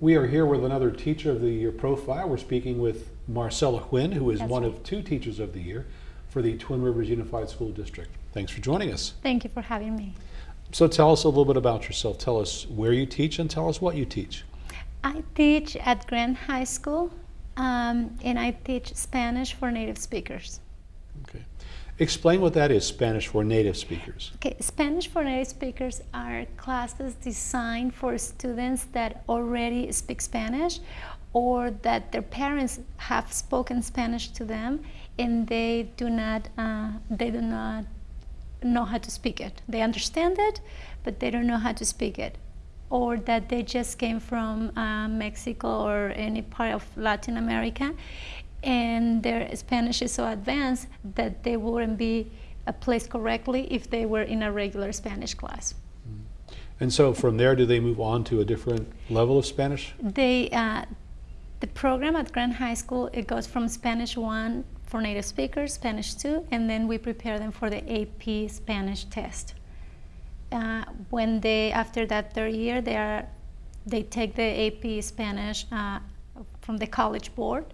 We are here with another Teacher of the Year profile. We're speaking with Marcella Huynh, who is That's one right. of two Teachers of the Year for the Twin Rivers Unified School District. Thanks for joining us. Thank you for having me. So tell us a little bit about yourself. Tell us where you teach and tell us what you teach. I teach at Grant High School um, and I teach Spanish for native speakers. Okay. Explain what that is, Spanish for native speakers. Okay, Spanish for native speakers are classes designed for students that already speak Spanish or that their parents have spoken Spanish to them and they do not uh, they do not know how to speak it. They understand it, but they don't know how to speak it. Or that they just came from uh, Mexico or any part of Latin America and their Spanish is so advanced that they wouldn't be uh, placed correctly if they were in a regular Spanish class. And so from there, do they move on to a different level of Spanish? They, uh, the program at Grant High School, it goes from Spanish 1 for native speakers, Spanish 2, and then we prepare them for the AP Spanish test. Uh, when they, after that third year, they, are, they take the AP Spanish uh, from the college board,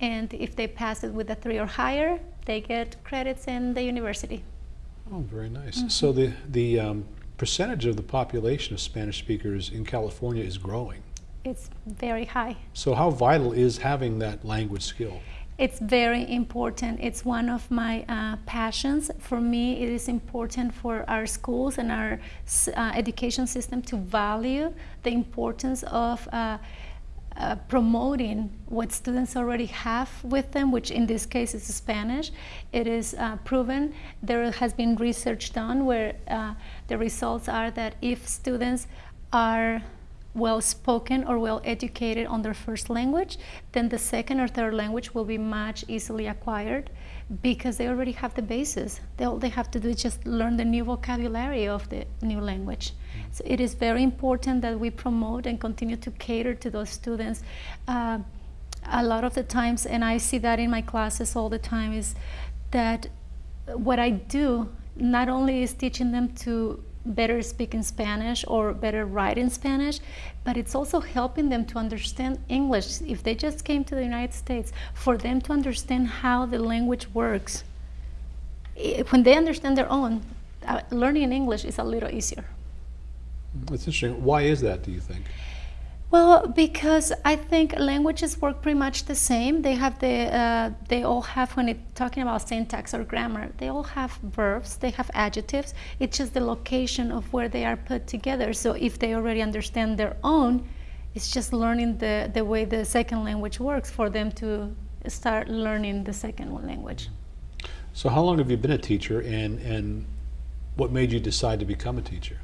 and if they pass it with a 3 or higher, they get credits in the university. Oh, very nice. So the, the um, percentage of the population of Spanish speakers in California is growing. It's very high. So how vital is having that language skill? It's very important. It's one of my uh, passions. For me, it is important for our schools and our uh, education system to value the importance of uh, uh, promoting what students already have with them, which in this case is Spanish. It is uh, proven. There has been research done where uh, the results are that if students are well spoken or well educated on their first language, then the second or third language will be much easily acquired because they already have the basis. They, all they have to do is just learn the new vocabulary of the new language. So it is very important that we promote and continue to cater to those students. Uh, a lot of the times, and I see that in my classes all the time, is that what I do not only is teaching them to better speak in Spanish or better write in Spanish, but it's also helping them to understand English. If they just came to the United States, for them to understand how the language works. I- When they understand their own, uh, learning English is a little easier. That's interesting. Why is that, do you think? Well, because I think languages work pretty much the same. They have the, uh, they all have, when it talking about syntax or grammar, they all have verbs, they have adjectives. It's just the location of where they are put together. So if they already understand their own, it's just learning the, the way the second language works for them to start learning the second language. So how long have you been a teacher and, and what made you decide to become a teacher?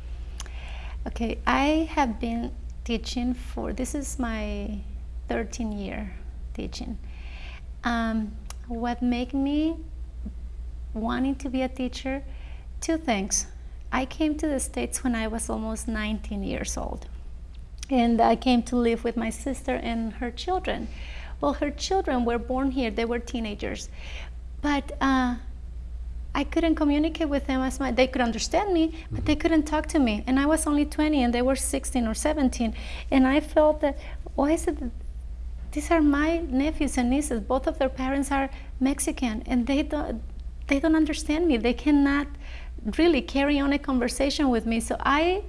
Okay, I have been teaching for, this is my 13 year teaching. Um, what made me wanting to be a teacher? Two things. I came to the States when I was almost 19 years old. And I came to live with my sister and her children. Well, her children were born here, they were teenagers. But uh, I couldn't communicate with them as much. They could understand me, but they mm-hmm. couldn't talk to me. And I was only 20 and they were 16 or 17. And I felt that, why is it that these are my nephews and nieces. Both of their parents are Mexican and they don't, they don't understand me. They cannot really carry on a conversation with me. So I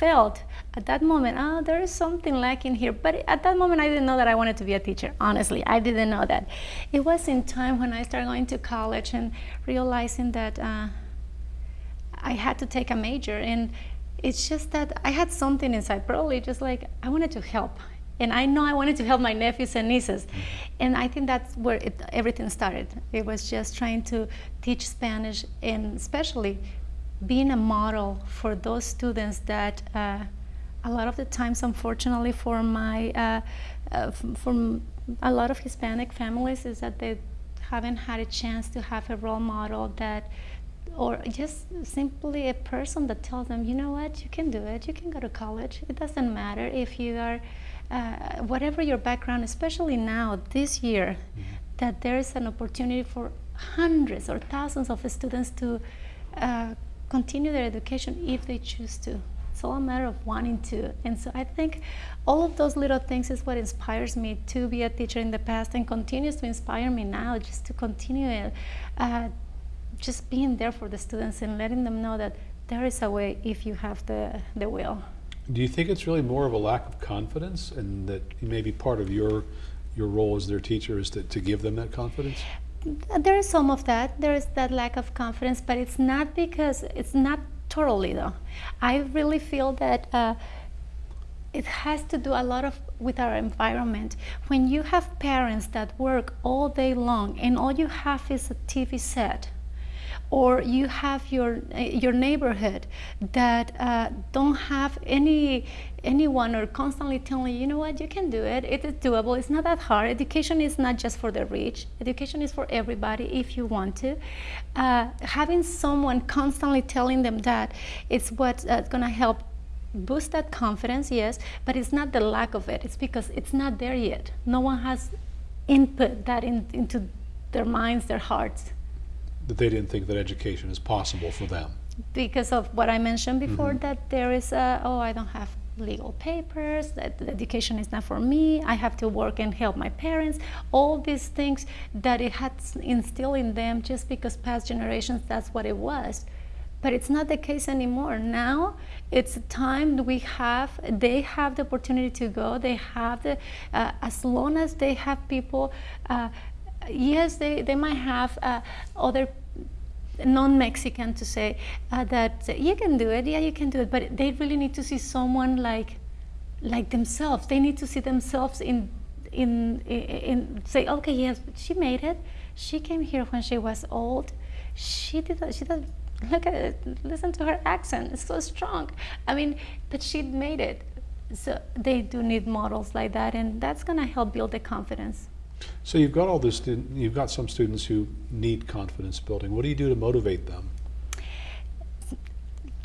felt at that moment, oh, there is something lacking here. But at that moment, I didn't know that I wanted to be a teacher. Honestly, I didn't know that. It was in time when I started going to college and realizing that uh, I had to take a major. And it's just that I had something inside, probably just like I wanted to help. And I know I wanted to help my nephews and nieces. And I think that's where it, everything started. It was just trying to teach Spanish and especially being a model for those students that uh, a lot of the times, unfortunately, for my uh, uh, from a lot of Hispanic families, is that they haven't had a chance to have a role model that, or just simply a person that tells them, you know what, you can do it, you can go to college. It doesn't matter if you are, uh, whatever your background, especially now, this year, that there is an opportunity for hundreds or thousands of students to uh, continue their education if they choose to. It's all a matter of wanting to. And so I think all of those little things is what inspires me to be a teacher in the past and continues to inspire me now just to continue uh, just being there for the students and letting them know that there is a way if you have the, the will. Do you think it's really more of a lack of confidence and that maybe part of your your role as their teacher is to, to give them that confidence? There is some of that. There is that lack of confidence, but it's not because it's not totally though. I really feel that uh, it has to do a lot of with our environment. When you have parents that work all day long and all you have is a TV set, or you have your your neighborhood that uh, don't have any anyone or constantly telling you, you know what, you can do it. It is doable. It's not that hard. Education is not just for the rich. Education is for everybody if you want to. Uh, having someone constantly telling them that it's what's uh, going to help boost that confidence, yes, but it's not the lack of it. It's because it's not there yet. No one has input that in, into their minds, their hearts. That they didn't think that education is possible for them. Because of what I mentioned before, mm -hmm. that there is a, oh, I don't have legal papers, that education is not for me, I have to work and help my parents, all these things that it had instilled in them just because past generations, that's what it was. But it's not the case anymore. Now it's time we have, they have the opportunity to go, they have the, uh, as long as they have people, uh, yes, they, they might have uh, other non-Mexican to say uh, that you can do it, yeah, you can do it, but they really need to see someone like, like themselves. They need to see themselves in, in, in, in say, okay, yes, she made it. She came here when she was old. She did, she did, look at it, listen to her accent, it's so strong. I mean, but she made it. So they do need models like that, and that's gonna help build the confidence. So you've got all this, you've got some students who need confidence building. What do you do to motivate them?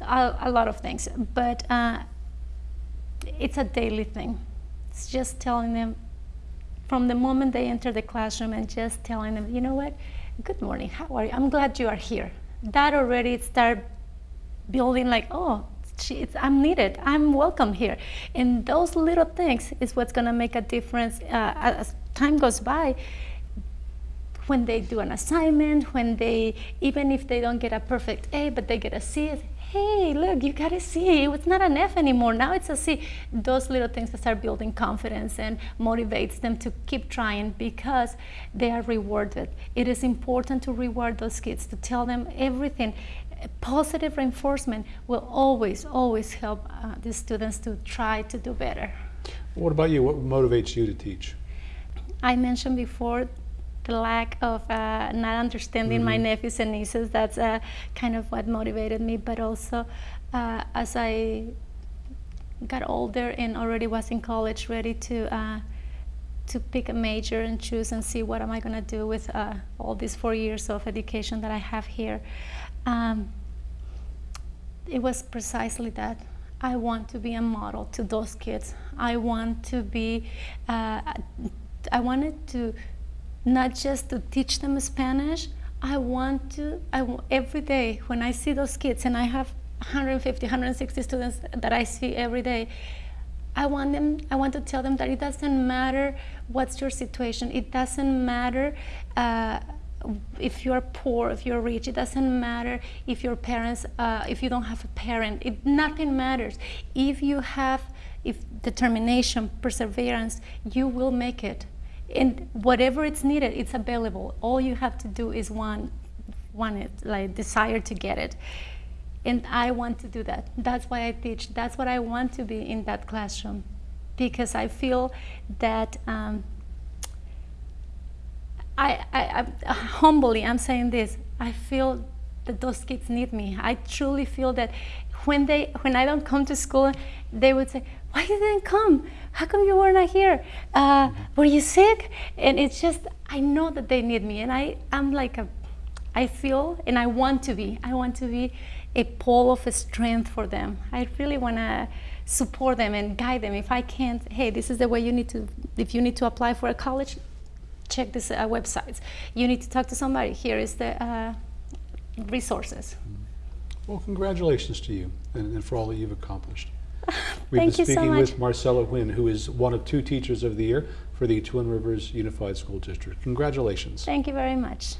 A, a lot of things, but uh, it's a daily thing. It's just telling them from the moment they enter the classroom and just telling them, you know what, good morning, how are you? I'm glad you are here. That already start building like, oh, I'm needed, I'm welcome here. And those little things is what's gonna make a difference uh, as time goes by, when they do an assignment, when they, even if they don't get a perfect A, but they get a C, hey, look, you got a C. It's not an F anymore. Now it's a C. Those little things that start building confidence and motivates them to keep trying because they are rewarded. It is important to reward those kids, to tell them everything. Positive reinforcement will always, always help uh, the students to try to do better. What about you? What motivates you to teach? I mentioned before the lack of uh, not understanding mm -hmm. my mm-hmm. nephews and nieces. That's uh, kind of what motivated me. But also, uh, as I got older and already was in college, ready to uh, to pick a major and choose and see what am I going to do with uh, all these four years of education that I have here. Um, it was precisely that. I want to be a model to those kids. I want to be uh, I wanted to not just to teach them Spanish, I want to, I, every day when I see those kids, and I have 150, 160 students that I see every day, I want them, I want to tell them that it doesn't matter what's your situation. It doesn't matter uh, if you're poor, if you're rich. It doesn't matter if your parents, uh, if you don't have a parent. It, nothing matters. If you have if determination, perseverance, you will make it and whatever it's needed, it's available. All you have to do is want, want it, like desire to get it. And I want to do that. That's why I teach. That's what I want to be in that classroom. Because I feel that, um, I, I, I, humbly, I'm saying this, I feel that those kids need me. I truly feel that when, they, when I don't come to school, they would say, why you didn't come? How come you were not here? Uh, were you sick? And it's just, I know that they need me. And I, I'm like a, I feel and I want to be, I want to be a pole of strength for them. I really want to support them and guide them. If I can't, hey, this is the way you need to, if you need to apply for a college, check this uh, websites. You need to talk to somebody. Here is the uh, resources. Well, congratulations to you. and, and for all that you've accomplished. We've Thank been you so speaking much. with Marcella Nguyen, who is one of two Teachers of the Year for the Twin Rivers Unified School District. Congratulations. Thank you very much.